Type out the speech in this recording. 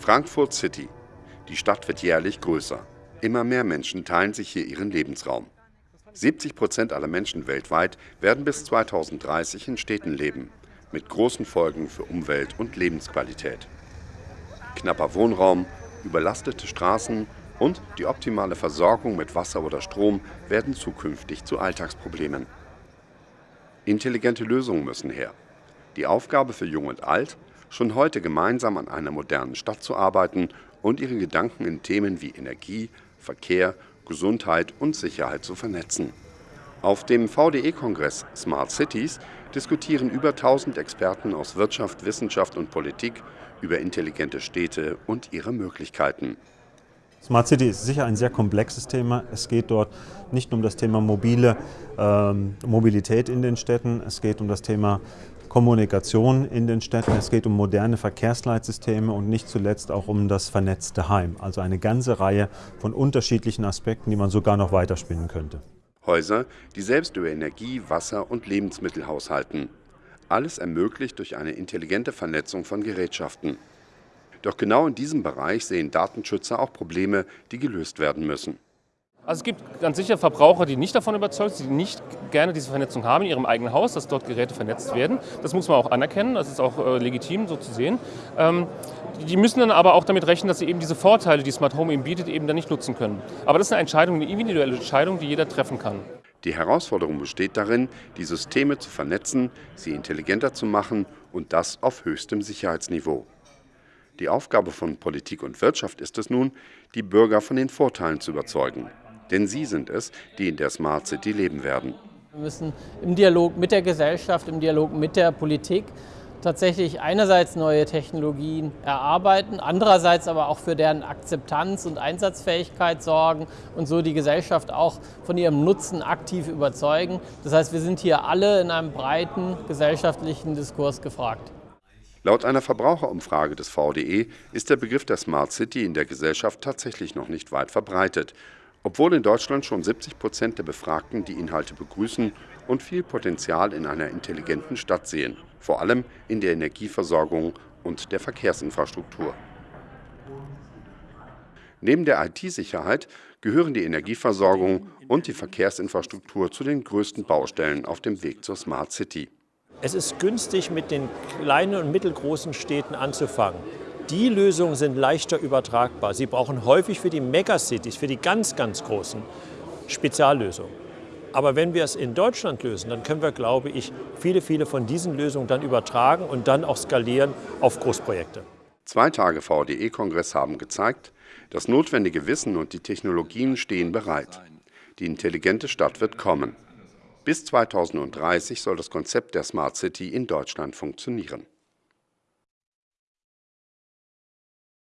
Frankfurt City. Die Stadt wird jährlich größer. Immer mehr Menschen teilen sich hier ihren Lebensraum. 70 Prozent aller Menschen weltweit werden bis 2030 in Städten leben, mit großen Folgen für Umwelt und Lebensqualität. Knapper Wohnraum, überlastete Straßen und die optimale Versorgung mit Wasser oder Strom werden zukünftig zu Alltagsproblemen. Intelligente Lösungen müssen her. Die Aufgabe für Jung und Alt, schon heute gemeinsam an einer modernen Stadt zu arbeiten und ihre Gedanken in Themen wie Energie, Verkehr, Gesundheit und Sicherheit zu vernetzen. Auf dem VDE-Kongress Smart Cities diskutieren über 1000 Experten aus Wirtschaft, Wissenschaft und Politik über intelligente Städte und ihre Möglichkeiten. Smart City ist sicher ein sehr komplexes Thema. Es geht dort nicht nur um das Thema mobile ähm, Mobilität in den Städten, es geht um das Thema Kommunikation in den Städten, es geht um moderne Verkehrsleitsysteme und nicht zuletzt auch um das vernetzte Heim. Also eine ganze Reihe von unterschiedlichen Aspekten, die man sogar noch weiterspinnen könnte. Häuser, die selbst über Energie, Wasser und Lebensmittel haushalten. Alles ermöglicht durch eine intelligente Vernetzung von Gerätschaften. Doch genau in diesem Bereich sehen Datenschützer auch Probleme, die gelöst werden müssen. Also es gibt ganz sicher Verbraucher, die nicht davon überzeugt sind, die nicht gerne diese Vernetzung haben in ihrem eigenen Haus, dass dort Geräte vernetzt werden. Das muss man auch anerkennen, das ist auch äh, legitim so zu sehen. Ähm, die müssen dann aber auch damit rechnen, dass sie eben diese Vorteile, die Smart Home eben bietet, eben dann nicht nutzen können. Aber das ist eine Entscheidung, eine individuelle Entscheidung, die jeder treffen kann. Die Herausforderung besteht darin, die Systeme zu vernetzen, sie intelligenter zu machen und das auf höchstem Sicherheitsniveau. Die Aufgabe von Politik und Wirtschaft ist es nun, die Bürger von den Vorteilen zu überzeugen. Denn sie sind es, die in der Smart City leben werden. Wir müssen im Dialog mit der Gesellschaft, im Dialog mit der Politik tatsächlich einerseits neue Technologien erarbeiten, andererseits aber auch für deren Akzeptanz und Einsatzfähigkeit sorgen und so die Gesellschaft auch von ihrem Nutzen aktiv überzeugen. Das heißt, wir sind hier alle in einem breiten gesellschaftlichen Diskurs gefragt. Laut einer Verbraucherumfrage des VDE ist der Begriff der Smart City in der Gesellschaft tatsächlich noch nicht weit verbreitet, obwohl in Deutschland schon 70 Prozent der Befragten die Inhalte begrüßen und viel Potenzial in einer intelligenten Stadt sehen, vor allem in der Energieversorgung und der Verkehrsinfrastruktur. Neben der IT-Sicherheit gehören die Energieversorgung und die Verkehrsinfrastruktur zu den größten Baustellen auf dem Weg zur Smart City. Es ist günstig, mit den kleinen und mittelgroßen Städten anzufangen. Die Lösungen sind leichter übertragbar. Sie brauchen häufig für die Megacities, für die ganz, ganz großen Speziallösungen. Aber wenn wir es in Deutschland lösen, dann können wir, glaube ich, viele, viele von diesen Lösungen dann übertragen und dann auch skalieren auf Großprojekte. Zwei Tage VDE-Kongress haben gezeigt, das notwendige Wissen und die Technologien stehen bereit. Die intelligente Stadt wird kommen. Bis 2030 soll das Konzept der Smart City in Deutschland funktionieren.